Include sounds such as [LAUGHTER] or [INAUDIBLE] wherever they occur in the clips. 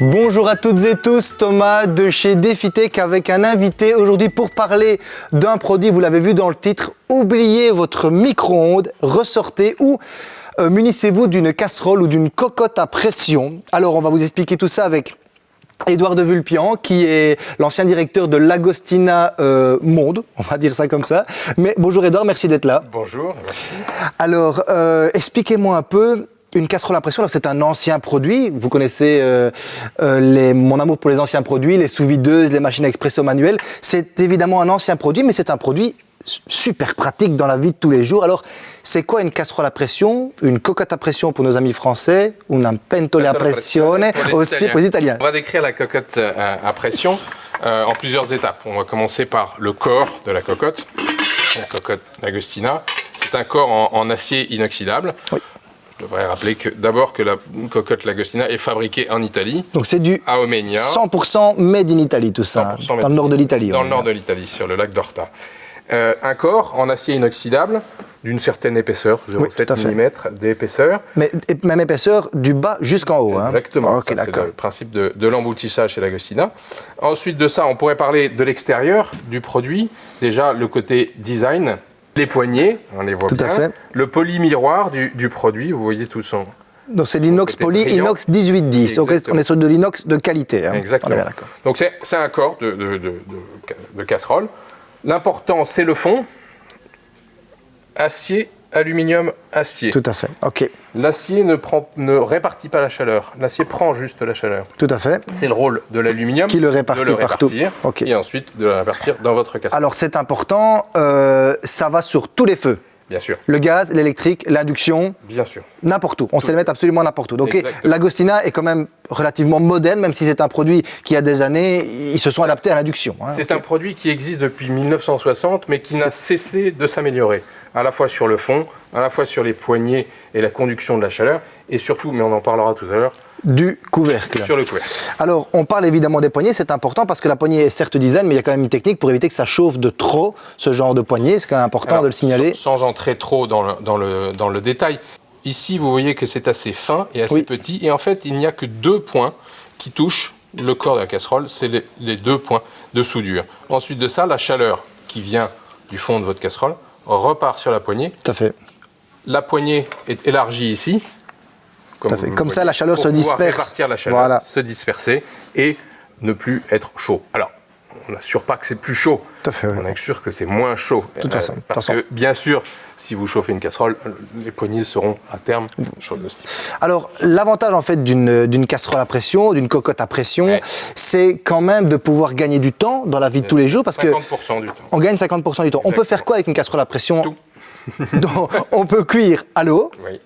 Bonjour à toutes et tous, Thomas de chez DefiTech avec un invité aujourd'hui pour parler d'un produit, vous l'avez vu dans le titre, oubliez votre micro-ondes, ressortez ou euh, munissez-vous d'une casserole ou d'une cocotte à pression. Alors on va vous expliquer tout ça avec Édouard de Vulpian, qui est l'ancien directeur de l'Agostina euh, Monde, on va dire ça comme ça. Mais bonjour Édouard, merci d'être là. Bonjour, merci. Alors, euh, expliquez-moi un peu, une casserole à pression, c'est un ancien produit. Vous connaissez euh, euh, les, mon amour pour les anciens produits, les sous-videuses, les machines à expresso manuelles. C'est évidemment un ancien produit, mais c'est un produit super pratique dans la vie de tous les jours. Alors, c'est quoi une casserole à pression, une cocotte à pression pour nos amis français, ou un pentole à pressione aussi pour les Italiens? On va décrire la cocotte euh, à pression en plusieurs étapes. On va commencer par le corps de la cocotte, la cocotte Agostina. C'est un corps en, en acier inoxydable. Oui. Je devrais rappeler que d'abord que la cocotte Lagostina est fabriquée en Italie. Donc c'est du à Omegna. 100% made in Italy tout ça, dans le nord de l'Italie. Dans le nord de l'Italie, sur le lac d'Orta. Euh, un corps en acier inoxydable d'une certaine épaisseur, 0,7 mm d'épaisseur. Mais même épaisseur du bas jusqu'en haut. Hein. Exactement, c'est le principe de, de l'emboutissage chez l'Agostina. Ensuite de ça, on pourrait parler de l'extérieur du produit. Déjà, le côté design, les poignées, on les voit Tout bien. À fait. Le polymiroir du, du produit, vous voyez tout son. Donc c'est l'inox poly, inox 1810. Donc on est sur de l'inox de qualité. Hein. Exactement. Donc c'est un corps de, de, de, de casserole. L'important, c'est le fond. Acier aluminium, acier. Tout à fait, ok. L'acier ne, ne répartit pas la chaleur, l'acier prend juste la chaleur. Tout à fait. C'est le rôle de l'aluminium. Qui le répartit, de le partout. Okay. Et ensuite de le répartir dans votre casserole. Alors c'est important, euh, ça va sur tous les feux. Bien sûr. Le gaz, l'électrique, l'induction. Bien sûr. N'importe où. On sait le mettre absolument n'importe où. Donc l'Agostina est quand même relativement moderne, même si c'est un produit qui a des années, ils se sont adaptés à l'induction. Hein, c'est un produit qui existe depuis 1960, mais qui n'a cessé de s'améliorer, à la fois sur le fond, à la fois sur les poignées et la conduction de la chaleur, et surtout, mais on en parlera tout à l'heure, du couvercle. Sur le couvercle. Alors, on parle évidemment des poignées, c'est important parce que la poignée est certes design, mais il y a quand même une technique pour éviter que ça chauffe de trop, ce genre de poignée. C'est quand même important Alors, de le signaler. Sans, sans entrer trop dans le, dans le, dans le détail, ici, vous voyez que c'est assez fin et assez oui. petit. Et en fait, il n'y a que deux points qui touchent le corps de la casserole. C'est les, les deux points de soudure. Ensuite de ça, la chaleur qui vient du fond de votre casserole repart sur la poignée. Tout à fait. La poignée est élargie ici. Comme, fait. comme ça, la chaleur se disperse. répartir la chaleur, voilà. se disperser et ne plus être chaud. Alors, on n'assure pas que c'est plus chaud. Tout à fait, oui. On assure que c'est moins chaud. De toute façon. Euh, parce que, bien sûr, si vous chauffez une casserole, les poignées seront à terme chaudes aussi. Alors, l'avantage en fait d'une casserole à pression, d'une cocotte à pression, Ouais. c'est quand même de pouvoir gagner du temps dans la vie de tous les jours parce que 50% du temps. on gagne 50% du temps. On peut faire quoi avec une casserole à pression Tout. [LAUGHS] On peut cuire à l'eau, Oui.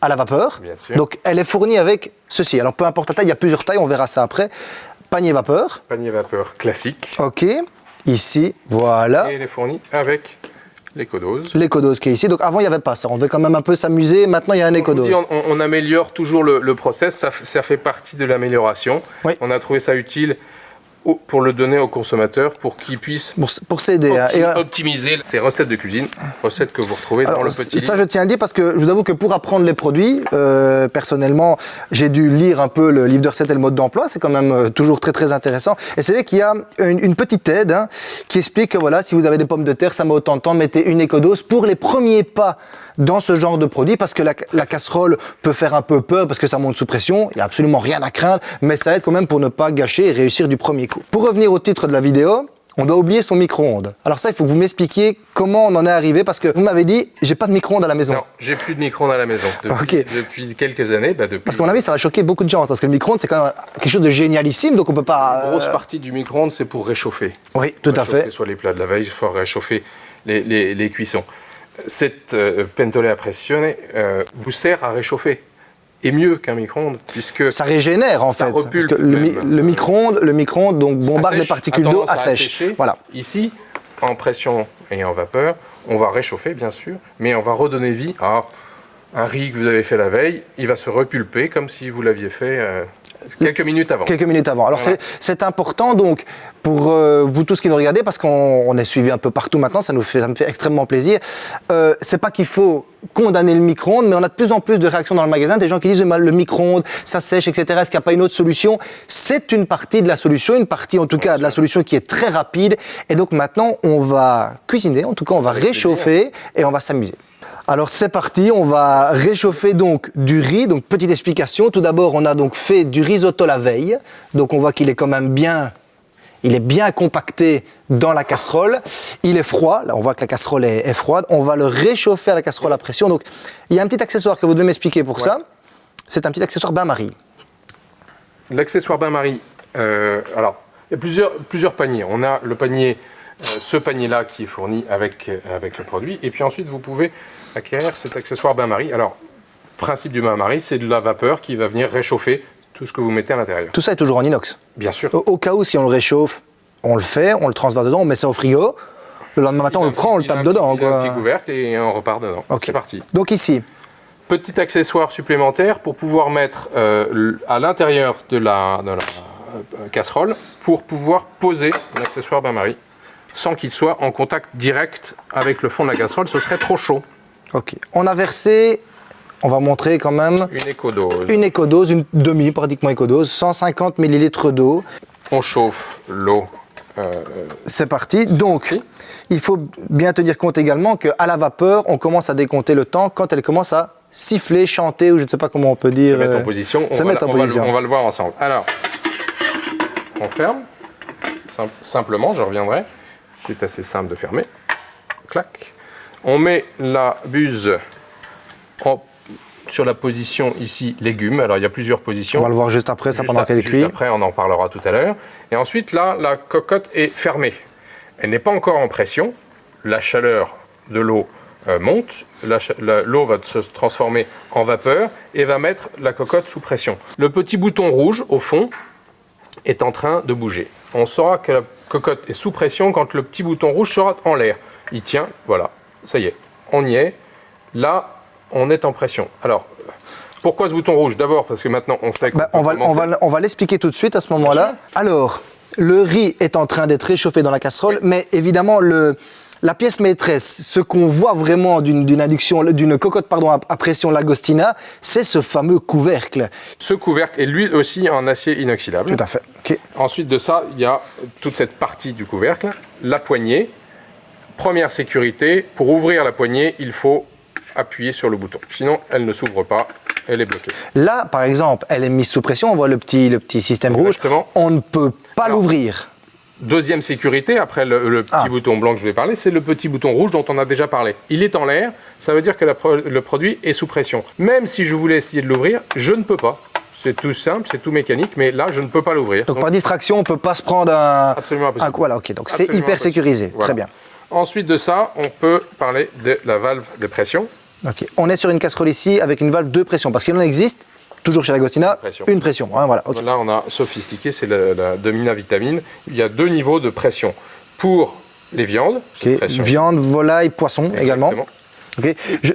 À la vapeur. Bien sûr. Donc elle est fournie avec ceci. Alors peu importe la taille, il y a plusieurs tailles, on verra ça après. Panier vapeur. Panier vapeur classique. Ok. Ici, voilà. Et elle est fournie avec l'écodose. L'écodose qui est ici. Donc avant, il n'y avait pas ça. On devait quand même un peu s'amuser. Maintenant, il y a un écodose. on, on améliore toujours le, le process, ça, fait partie de l'amélioration. Oui. On a trouvé ça utile pour le donner aux consommateurs, pour qu'ils puissent Pour, pour s'aider. hein. opti- euh, optimiser ces recettes de cuisine, recettes que vous retrouvez dans le petit ça, livre. je tiens à le dire parce que je vous avoue que pour apprendre les produits, euh, personnellement, j'ai dû lire un peu le livre de recettes et le mode d'emploi. C'est quand même euh, toujours très très intéressant. Et c'est vrai qu'il y a une, une petite aide hein, qui explique que voilà, si vous avez des pommes de terre, ça met autant de temps, mettez une écodose pour les premiers pas dans ce genre de produit parce que la, la casserole peut faire un peu peur parce que ça monte sous pression. Il n'y a absolument rien à craindre, mais ça aide quand même pour ne pas gâcher et réussir du premier coup. Pour revenir au titre de la vidéo, on doit oublier son micro-ondes. Alors ça, il faut que vous m'expliquiez comment on en est arrivé parce que vous m'avez dit, j'ai pas de micro-ondes à la maison. Non, j'ai plus de micro-ondes à la maison. Depuis, depuis quelques années, bah depuis Parce qu'à mon avis, ça va choquer beaucoup de gens parce que le micro-ondes, c'est quand même quelque chose de génialissime, donc on peut pas. une euh, grosse partie du micro-ondes, c'est pour réchauffer. Oui, tout à fait. soit les plats de la veille, soit réchauffer les, les- les cuissons. Cette euh, pentole à pressione euh, vous sert à réchauffer. Et mieux qu'un micro-ondes, puisque Ça régénère en Ça fait. Parce repulpe que le, mi- le micro-ondes, le micro-ondes donc bombarde assèche, les particules d'eau, à assécher. Voilà. Ici, en pression et en vapeur, on va réchauffer bien sûr, mais on va redonner vie à un riz que vous avez fait la veille. Il va se repulper comme si vous l'aviez fait euh, Quelques minutes avant. Quelques minutes avant. Alors c'est important donc pour euh, vous tous qui nous regardez, parce qu'on est suivi un peu partout maintenant, ça, nous fait, ça me fait extrêmement plaisir. Euh, c'est pas qu'il faut condamner le micro-ondes, mais on a de plus en plus de réactions dans le magasin, des gens qui disent le micro-ondes, ça sèche, etc. Est-ce qu'il n'y a pas une autre solution? C'est une partie de la solution, une partie en tout cas de la solution qui est très rapide. Et donc maintenant, on va cuisiner, en tout cas on va réchauffer et on va s'amuser. Alors c'est parti, on va réchauffer donc du riz. Donc petite explication, tout d'abord on a donc fait du risotto la veille. Donc on voit qu'il est quand même bien, il est bien compacté dans la casserole. Il est froid, là on voit que la casserole est, froide. On va le réchauffer à la casserole à pression. Donc il y a un petit accessoire que vous devez m'expliquer pour ça. C'est un petit accessoire bain-marie. L'accessoire bain-marie, euh, alors il y a plusieurs, plusieurs paniers. On a le panier ce panier-là qui est fourni avec, euh, avec le produit. Et puis ensuite, vous pouvez acquérir cet accessoire bain-marie. Alors, principe du bain-marie, c'est de la vapeur qui va venir réchauffer tout ce que vous mettez à l'intérieur. Tout ça est toujours en inox Bien sûr. Au, cas où, si on le réchauffe, on le fait, on le transvase dedans, on met ça au frigo. Le lendemain matin, on le prend, on le tape dedans. Petit, un petit couvercle et on repart dedans. C'est parti. Donc ici, Petit accessoire supplémentaire pour pouvoir mettre euh, à l'intérieur de la, de la casserole pour pouvoir poser l'accessoire bain-marie sans qu'il soit en contact direct avec le fond de la casserole, ce serait trop chaud. Ok. On a versé, on va montrer quand même... Une écodose. Une écodose, une demi pratiquement écodose, 150 ml d'eau. On chauffe l'eau. Euh, C'est parti. Donc, il faut bien tenir compte également qu'à la vapeur, on commence à décompter le temps quand elle commence à siffler, chanter, ou je ne sais pas comment on peut dire. Se mettre en euh, position. Se mettre en position. on va le voir ensemble. Alors, on ferme. simplement, je reviendrai. C'est assez simple de fermer. Clac. On met la buse sur la position ici légumes. Alors il y a plusieurs positions. On va le voir juste après, ça pendant qu'elle Juste après, on en parlera tout à l'heure. Et ensuite là, la cocotte est fermée. Elle n'est pas encore en pression. La chaleur de l'eau euh, monte. L'eau va se transformer en vapeur et va mettre la cocotte sous pression. Le petit bouton rouge au fond est en train de bouger. On saura que la cocotte est sous pression quand le petit bouton rouge sera en l'air. Il tient, voilà, ça y est, on y est. Là, on est en pression. Alors, pourquoi ce bouton rouge? D'abord parce que maintenant on sait bah, on, va, on, va, on va l'expliquer tout de suite à ce moment-là. Alors, le riz est en train d'être réchauffé dans la casserole, mais évidemment le, la pièce maîtresse, ce qu'on voit vraiment d'une induction, d'une cocotte pardon, à, pression Lagostina, c'est ce fameux couvercle. Ce couvercle est lui aussi en acier inoxydable. Tout à fait. Ensuite de ça, il y a toute cette partie du couvercle, la poignée. Première sécurité, pour ouvrir la poignée, il faut appuyer sur le bouton. Sinon, elle ne s'ouvre pas, elle est bloquée. Là, par exemple, elle est mise sous pression, on voit le petit, le petit système rouge. On ne peut pas l'ouvrir. Deuxième sécurité, après le, petit ah. bouton blanc que je vais parler, c'est le petit bouton rouge dont on a déjà parlé. Il est en l'air, ça veut dire que le produit est sous pression. Même si je voulais essayer de l'ouvrir, je ne peux pas. C'est tout simple, c'est tout mécanique, mais là, je ne peux pas l'ouvrir. Donc, par distraction, on ne peut pas se prendre un... Absolument impossible. voilà, ok, donc c'est hyper sécurisé, très bien. Ensuite de ça, on peut parler de la valve de pression. Ok, on est sur une casserole ici avec une valve de pression, parce qu'il en existe toujours chez Lagostina, une pression. Hein, voilà, Là, on a sophistiqué, c'est la, Domina Vitamine. Il y a deux niveaux de pression. Pour les viandes, viande, volaille, poisson également.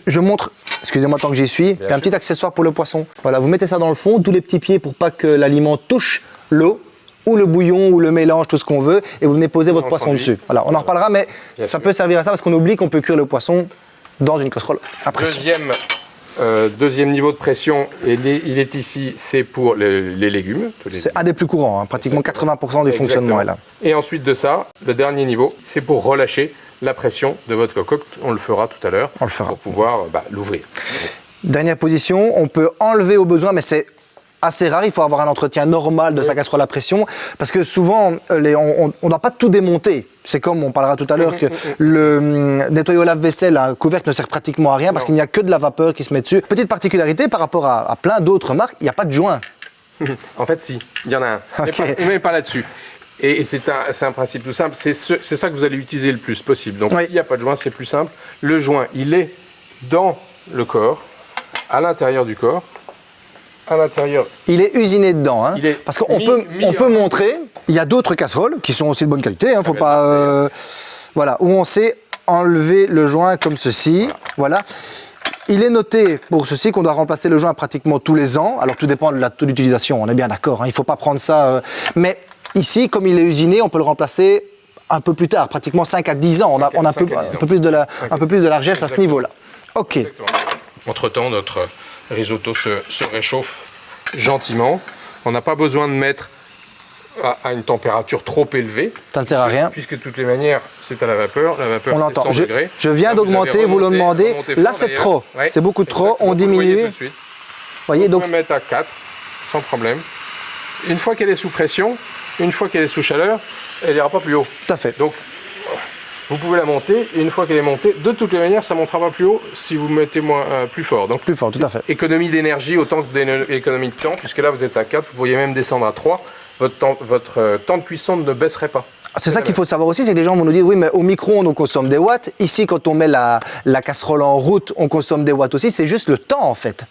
Je, montre, excusez-moi tant que j'y suis, un petit accessoire pour le poisson. Voilà, vous mettez ça dans le fond, tous les petits pieds pour pas que l'aliment touche l'eau ou le bouillon ou le mélange, tout ce qu'on veut, et vous venez poser votre poisson dessus. Voilà, on en reparlera, mais ça peut servir à ça parce qu'on oublie qu'on peut cuire le poisson dans une casserole à pression. Deuxième euh, deuxième niveau de pression, il est, ici, c'est pour les, légumes. C'est un des plus courants, hein. pratiquement 80% du fonctionnement est là. Et ensuite de ça, le dernier niveau, c'est pour relâcher la pression de votre cocotte. On le fera tout à l'heure. On le fera. Pour pouvoir bah, l'ouvrir. Dernière position, on peut enlever au besoin, mais c'est assez rare, il faut avoir un entretien normal de sa casserole à pression, parce que souvent, euh, on ne doit pas tout démonter. C'est comme on parlera tout à l'heure que le hum, nettoyer au lave-vaisselle, un couvercle ne sert pratiquement à rien parce qu'il n'y a que de la vapeur qui se met dessus. Petite particularité par rapport à, plein d'autres marques, il n'y a pas de joint. [LAUGHS] en fait, si, il y en a un. Mais pas, là-dessus. Et, c'est un, principe tout simple, c'est ça que vous allez utiliser le plus possible. Donc s'il n'y a pas de joint, c'est plus simple. Le joint, il est dans le corps, à l'intérieur du corps, à l'intérieur. Il est usiné dedans, hein, parce qu'on peut, on peut montrer, il y a d'autres casseroles qui sont aussi de bonne qualité, hein, faut pas, euh, voilà, où on sait enlever le joint comme ceci, voilà. il est noté pour ceci qu'on doit remplacer le joint pratiquement tous les ans. Alors tout dépend de la taux d'utilisation, on est bien d'accord. hein, il ne faut pas prendre ça. euh, mais ici, comme il est usiné, on peut le remplacer un peu plus tard, pratiquement 5 à 10 ans. On a, 5 à- on a 5 peu- à un 10 peu plus de, la, un peu plus de largesse à ce niveau-là. Ok. Entre-temps, notre risotto se, se réchauffe gentiment. On n'a pas besoin de mettre à, à une température trop élevée. Ça ne sert à rien. Puisque de toutes les manières, c'est à la vapeur. La vapeur, On l'entend. 100 Je, degrés. je viens d'augmenter, vous le demandez. Là, c'est trop. Ouais, C'est beaucoup trop. exactement. On Vous le voyez diminue. On peut mettre à 4, sans problème. Une fois qu'elle est sous pression, une fois qu'elle est sous chaleur, elle n'ira pas plus haut. tout à fait. Donc, vous pouvez la monter, et une fois qu'elle est montée, de toutes les manières, ça ne montera pas plus haut si vous mettez moins, euh, plus fort. Donc, Plus fort, tout à fait. économie d'énergie autant que d'économie de temps, puisque là, vous êtes à 4, vous pourriez même descendre à 3. Votre temps, votre euh, temps de cuisson ne baisserait pas. C'est ça qu'il faut savoir aussi, c'est que les gens vont nous dire oui, mais au micro-ondes on consomme des watts. Ici, quand on met la, la casserole en route, on consomme des watts aussi. C'est juste le temps en fait.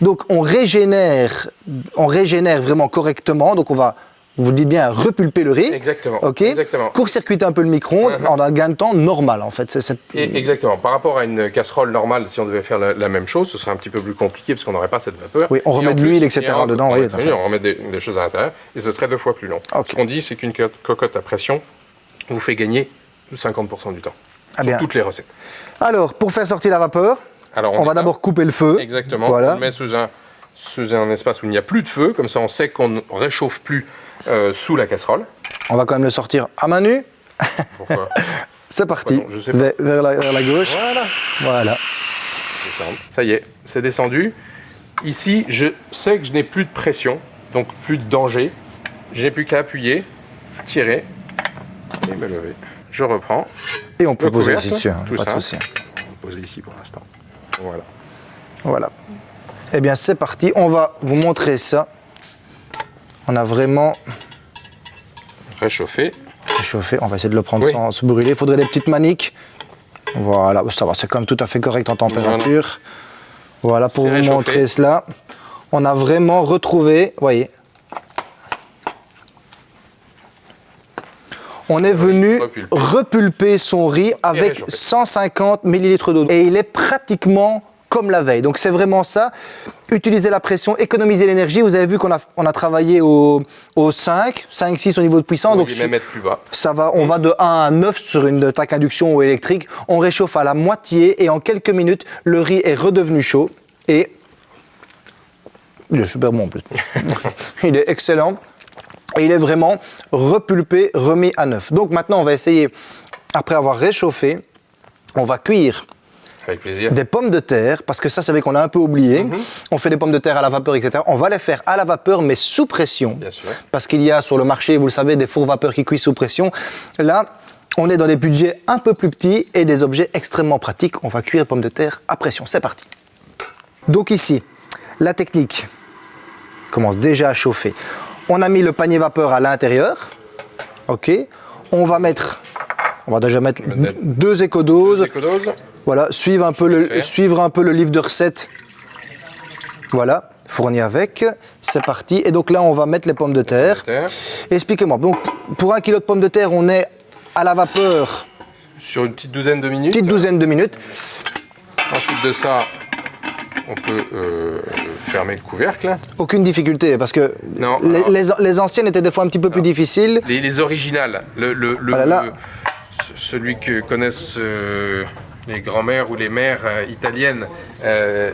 Donc on régénère, on régénère vraiment correctement. Donc on va, vous dites bien, repulper le riz. Exactement. Ok. Court-circuiter un peu le micro-ondes Mhm. en un gain de temps normal en fait. Exactement. Par rapport à une casserole normale, si on devait faire la, la même chose, ce serait un petit peu plus compliqué parce qu'on n'aurait pas cette vapeur. Oui, on Et remet de l'huile, etc. et dedans, on oui, on remet des, des choses à l'intérieur et ce serait deux fois plus long. Ce qu'on dit, c'est qu'une co- cocotte à pression vous fait gagner 50% du temps. Ah sur bien. toutes les recettes. Alors, pour faire sortir la vapeur, Alors, on, va d'abord couper le feu. Exactement. On le met sous un, sous un espace où il n'y a plus de feu, comme ça on sait qu'on ne réchauffe plus euh, sous la casserole. On va quand même le sortir à main nue. Pourquoi [LAUGHS] C'est parti. Pardon, je sais pas. vers, vers la, vers la gauche. Voilà. Ça y est, c'est descendu. Ici, je sais que je n'ai plus de pression, donc plus de danger. Je n'ai plus qu'à appuyer, tirer et me lever. Je reprends. Et on peut poser ici dessus. hein, tout pas de ça. souci. On va poser ici pour l'instant. Voilà. Voilà. Eh bien, c'est parti. On va vous montrer ça. On a vraiment Réchauffer. réchauffé. On va essayer de le prendre Oui. sans se brûler. Il faudrait des petites maniques. Voilà, ça va, c'est quand même tout à fait correct en température. Voilà, pour vous réchauffé. montrer cela. On a vraiment retrouvé, voyez. On est venu repulper. son riz avec réchauffer. 150 millilitres d'eau. Et il est pratiquement comme la veille. Donc c'est vraiment ça. Utiliser la pression, économiser l'énergie. Vous avez vu qu'on a, on a travaillé au, au 5, 5, 6 au niveau de puissance. On donc va même mettre plus bas. ça va, on va de 1 à 9 sur une tac induction ou électrique. On réchauffe à la moitié et en quelques minutes, le riz est redevenu chaud et il est super bon en plus. [LAUGHS] il est excellent et il est vraiment repulpé, remis à neuf. Donc maintenant, on va essayer, après avoir réchauffé, on va cuire Avec plaisir. des pommes de terre, parce que ça, c'est vrai qu'on a un peu oublié. Mhm. On fait des pommes de terre à la vapeur, etc. On va les faire à la vapeur, mais sous pression. Bien sûr. Parce qu'il y a sur le marché, vous le savez, des fours vapeur qui cuisent sous pression. Là, on est dans des budgets un peu plus petits et des objets extrêmement pratiques. On va cuire les pommes de terre à pression. C'est parti. Donc ici, la technique commence déjà à chauffer. On a mis le panier vapeur à l'intérieur. OK. On va mettre, on va déjà mettre mettre deux écodoses. Voilà, suivre un peu le, Parfait. suivre un peu le livre de recettes. Voilà, fourni avec. C'est parti. Et donc là, on va mettre les pommes de terre. terre. Expliquez-moi. Donc, pour un kilo de pommes de terre, on est à la vapeur, Sur une petite douzaine de minutes. petite douzaine de minutes. Ensuite de ça, on peut euh, fermer le couvercle. Aucune difficulté, parce que Non, les, alors- les- les anciennes étaient des fois un petit peu plus difficiles. Les, les originales, le, le- le- là là. le- ce- celui que connaissent euh, les grands-mères ou les mères euh, italiennes, euh,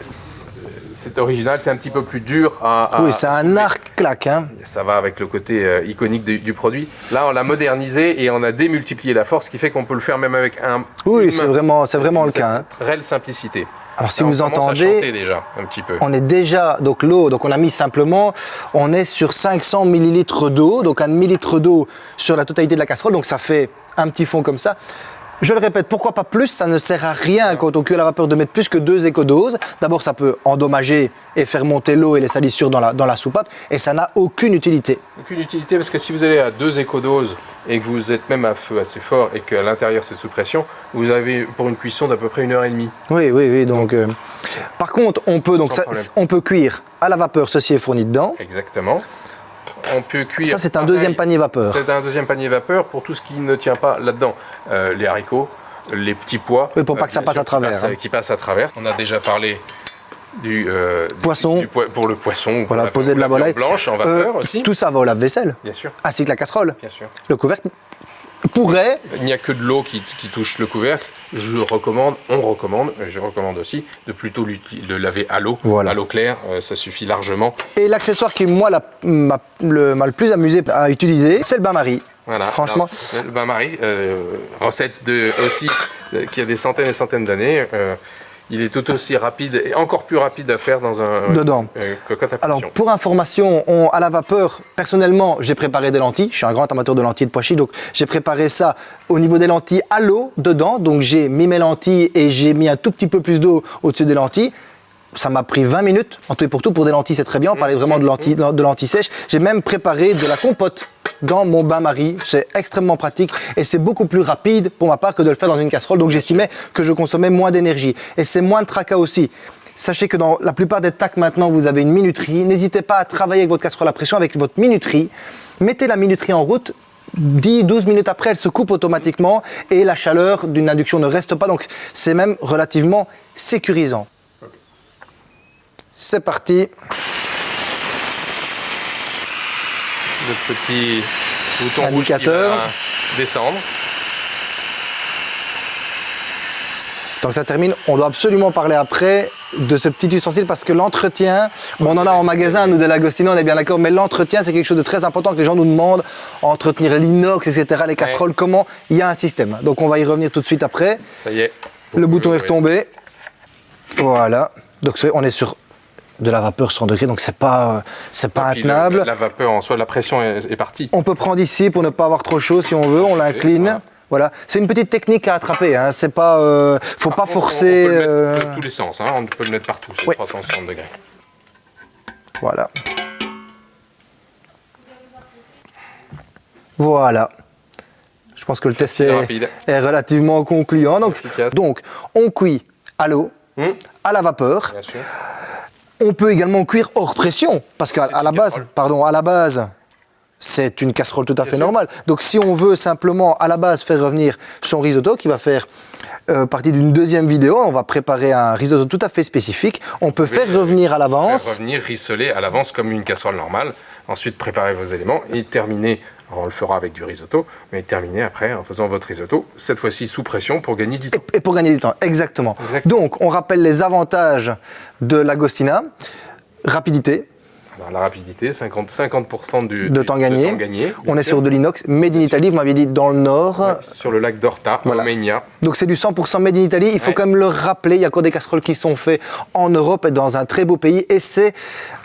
c'est original, c'est un petit peu plus dur à. à- oui, c'est un arc claque. Hein. Ça va avec le côté euh, iconique du, du produit. Là, on l'a modernisé et on a démultiplié la force, ce qui fait qu'on peut le faire même avec un. Oui, c'est vraiment, c'est vraiment le cas. hein. Réelle simplicité. Alors, si Là, vous entendez, déjà un petit peu. On est déjà, donc l'eau, donc on a mis simplement, on est sur 500 millilitres d'eau, donc un demi-litre d'eau sur la totalité de la casserole, donc ça fait un petit fond comme ça. Je le répète, pourquoi pas plus Ça ne sert à rien quand on cuit à la vapeur de mettre plus que deux écodoses. D'abord, ça peut endommager et faire monter l'eau et les salissures dans la, dans la soupape, et ça n'a aucune utilité. Aucune utilité parce que si vous allez à deux écodoses et que vous êtes même à feu assez fort et qu'à l'intérieur c'est sous pression, vous avez pour une cuisson d'à peu près une heure et demie. Oui, oui, oui. Donc, euh, par contre, on peut donc ça- on peut cuire à la vapeur. Ceci est fourni dedans. Exactement. On peut cuire. Ça, c'est un pareil, deuxième panier vapeur. C'est un deuxième panier vapeur pour tout ce qui ne tient pas là-dedans. Euh, les haricots, les petits pois. Oui, pour pas que ça bien passe sûr, à travers, Qui, passe- hein. qui passent à travers. On a déjà parlé du euh, Poisson. du pour le poisson. pour Voilà, la- poser de la volaille. blanche en Euh, vapeur aussi. Tout ça va au lave-vaisselle, Bien sûr, ainsi que la casserole. bien sûr. Le couvercle pourrait, Il n'y a que de l'eau qui, qui touche le couvercle. Je recommande, on recommande, je recommande aussi de plutôt le laver à l'eau, Voilà. à l'eau claire, euh, ça suffit largement. et l'accessoire qui moi l'a- m'a le, plus amusé à utiliser, c'est le bain-marie. Voilà. Franchement. Alors, le bain-marie, euh, recette de, aussi euh, qui a des centaines et des centaines d'années. euh, il est tout aussi rapide et encore plus rapide à faire dans un Dedans. euh, cocotte à Alors, pour information, on- à la vapeur, personnellement, j'ai préparé des lentilles. Je suis un grand amateur de lentilles de pois donc j'ai préparé ça au niveau des lentilles à l'eau dedans. Donc, j'ai mis mes lentilles et j'ai mis un tout petit peu plus d'eau au-dessus des lentilles. Ça m'a pris 20 minutes, en tout et pour tout. Pour des lentilles, c'est très bien. On parlait vraiment de lentilles, de lentilles sèches. J'ai même préparé de la compote dans mon bain-marie. C'est extrêmement pratique et c'est beaucoup plus rapide pour ma part que de le faire dans une casserole. Donc, j'estimais que je consommais moins d'énergie. Et c'est moins de tracas aussi. Sachez que dans la plupart des tacs maintenant, vous avez une minuterie. N'hésitez pas à travailler avec votre casserole à pression, avec votre minuterie. Mettez la minuterie en route. 10-12 minutes après, elle se coupe automatiquement et la chaleur d'une induction ne reste pas. Donc, c'est même relativement sécurisant. C'est parti. Le petit bouton rouge qui Indicateur. va descendre. Tant que ça termine, on doit absolument parler après de ce petit ustensile parce que l'entretien, bon, on en a en magasin, nous de l'Agostino, on est bien d'accord, mais l'entretien, c'est quelque chose de très important que les gens nous demandent, entretenir l'inox, etc., les casseroles, comment il y a un système. Donc on va y revenir tout de suite après. Ça y est. Le bouton est retombé. Voilà. Donc on est sur de la vapeur 100 degrés, donc c'est pas, c'est pas le- intenable. La vapeur en soi, la pression est, est partie. On peut prendre ici pour ne pas avoir trop chaud si on veut, on l'incline. voilà. Voilà, c'est une petite technique à attraper. Hein. C'est pas, euh, faut Par pas contre, forcer. On, peut le mettre euh, de tous les sens, hein, on peut le mettre partout, c'est Oui. 360 degrés. Voilà. Voilà. Je pense que le test est, est relativement concluant. Donc, donc, on cuit à l'eau, Hum, à la vapeur. bien sûr. On peut également cuire hors pression, parce qu'à la base, casserole. pardon, à la base, c'est une casserole tout à fait normale. Donc si on veut simplement à la base faire revenir son risotto, qui va faire euh, partie d'une deuxième vidéo, on va préparer un risotto tout à fait spécifique. On peut faire euh, revenir à Faire l'avance. revenir, rissoler à l'avance comme une casserole normale. Ensuite, préparez vos éléments et terminez. Alors, on le fera avec du risotto, mais terminez après en faisant votre risotto, cette fois-ci sous pression pour gagner du temps. Et pour gagner du temps, exactement. Exactement. Donc, on rappelle les avantages de l'Agostina. Rapidité, Alors, la rapidité, 50, 50% du, de du- temps gagné. gagné, on est sûr. sur de l'inox, made in Italy, vous m'aviez dit dans le nord. Sur le lac d'Orta, Voilà. Donc c'est du 100% made in Italy. Il faut Ouais. quand même le rappeler. Il y a encore des casseroles qui sont faites en Europe et dans un très beau pays. Et c'est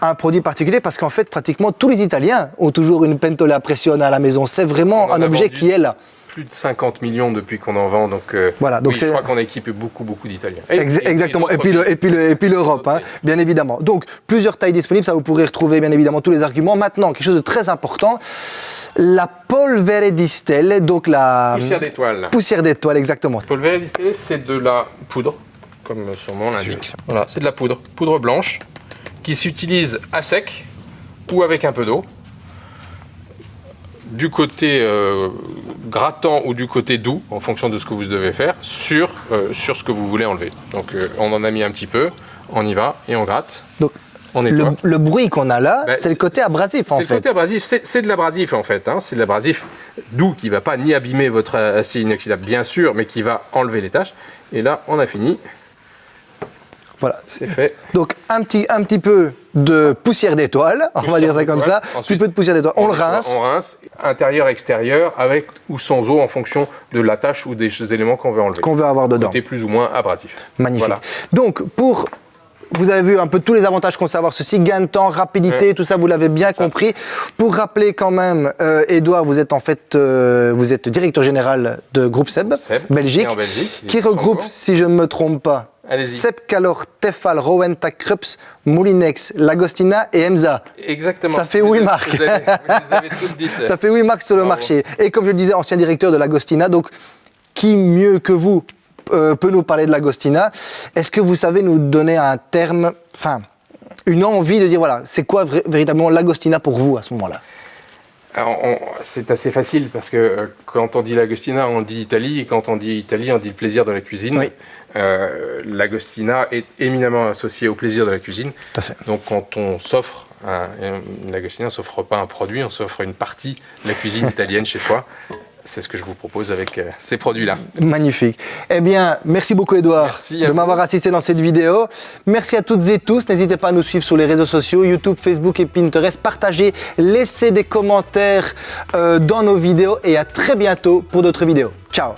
un produit particulier parce qu'en fait, pratiquement tous les Italiens ont toujours une pentola pressione à la maison. C'est vraiment un objet vendu. qui est là. Plus de 50 millions depuis qu'on en vend, donc, euh, Voilà, donc oui, c'est- je crois qu'on a équipé beaucoup, beaucoup d'Italiens. Ex- exactement. Et, puis le- pays. et puis le- et puis l'Europe, hein, bien évidemment. Donc plusieurs tailles disponibles. Ça vous pourrez retrouver bien évidemment tous les arguments. Maintenant, quelque chose de très important. La polvere di stelle, donc la Poussière d'étoile. poussière d'étoile, exactement. Polvere distillé, c'est de la poudre, comme son nom l'indique. Voilà, c'est de la poudre, poudre blanche, qui s'utilise à sec ou avec un peu d'eau. Du côté euh, grattant ou du côté doux, en fonction de ce que vous devez faire, sur, euh, sur ce que vous voulez enlever. Donc euh, on en a mis un petit peu, on y va et on gratte, Donc on le, le bruit qu'on a là, Bah, c'est le côté abrasif en C'est le fait. côté abrasif, c'est c'est de l'abrasif en fait. hein. C'est de l'abrasif doux qui va pas ni abîmer votre acier inoxydable, bien sûr, mais qui va enlever les taches. Et là, on a fini, Voilà. c'est fait. Donc un petit, un petit peu de poussière d'étoile, on va dire ça comme ça. Un petit peu de poussière d'étoile. On, le rince. On rince, intérieur, extérieur, avec ou sans eau en fonction de la tâche ou des éléments qu'on veut enlever. qu'on veut avoir dedans. Côté plus ou moins abrasif. Magnifique. Voilà. Donc pour vous avez vu un peu tous les avantages qu'on sait avoir ceci, gain de temps, rapidité, Ouais. tout ça, vous l'avez bien compris. Pour rappeler quand même, euh, Edouard, vous êtes en fait, euh, vous êtes directeur général de Groupe Seb, Seb, Belgique, qui regroupe, si je ne me trompe pas, Calor, Tefal, Rowenta, Krups, Moulinex, Lagostina et Emza. Exactement. Ça fait oui, Marc. Vous, avez- vous les avez toutes dites. [LAUGHS] Ça fait oui max sur le Bravo. marché. Et comme je le disais, ancien directeur de l'Agostina, donc qui mieux que vous euh, peut nous parler de l'Agostina? Est-ce que vous savez nous donner un terme, enfin, une envie de dire, voilà, c'est quoi véritablement l'Agostina pour vous à ce moment-là? C'est assez facile parce que euh, quand on dit l'Agostina, on dit Italie, et quand on dit Italie, on dit le plaisir de la cuisine. Oui. Euh, L'Agostina est éminemment associé au plaisir de la cuisine. Tout à fait. Donc quand on s'offre, l'Agostina ne s'offre pas un produit, on s'offre une partie de la cuisine [LAUGHS] italienne chez soi c'est ce que je vous propose avec euh, ces produits-là. Magnifique. Eh bien, merci beaucoup Edouard de m'avoir assisté dans cette vidéo. Merci à toutes et tous. N'hésitez pas à nous suivre sur les réseaux sociaux, YouTube, Facebook et Pinterest. Partagez, laissez des commentaires euh, dans nos vidéos et à très bientôt pour d'autres vidéos. Ciao